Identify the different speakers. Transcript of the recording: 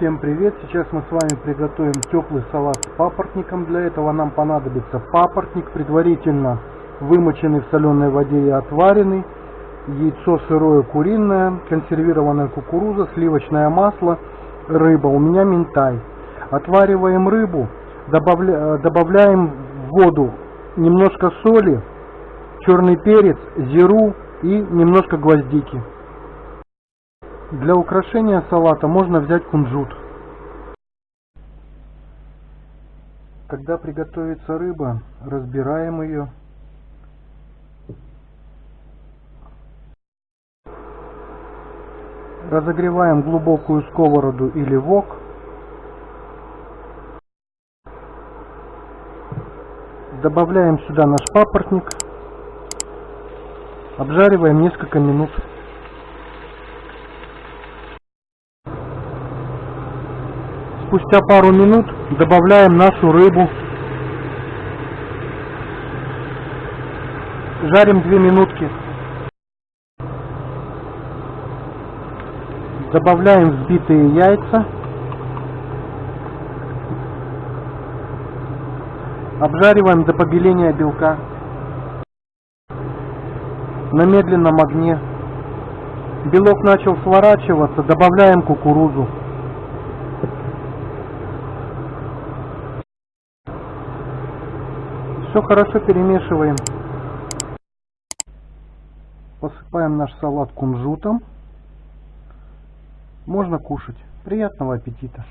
Speaker 1: Всем привет! Сейчас мы с вами приготовим теплый салат с папоротником. Для этого нам понадобится папоротник, предварительно вымоченный в соленой воде и отваренный, яйцо сырое куриное, консервированная кукуруза, сливочное масло, рыба. У меня минтай. Отвариваем рыбу, добавля... добавляем в воду немножко соли, черный перец, зиру и немножко гвоздики. Для украшения салата можно взять кунжут. Когда приготовится рыба, разбираем ее. Разогреваем глубокую сковороду или вок. Добавляем сюда наш папоротник. Обжариваем несколько минут. Спустя пару минут добавляем нашу рыбу. Жарим 2 минутки. Добавляем взбитые яйца. Обжариваем до побеления белка. На медленном огне. Белок начал сворачиваться, добавляем кукурузу. Все хорошо перемешиваем. Посыпаем наш салат кунжутом. Можно кушать. Приятного аппетита!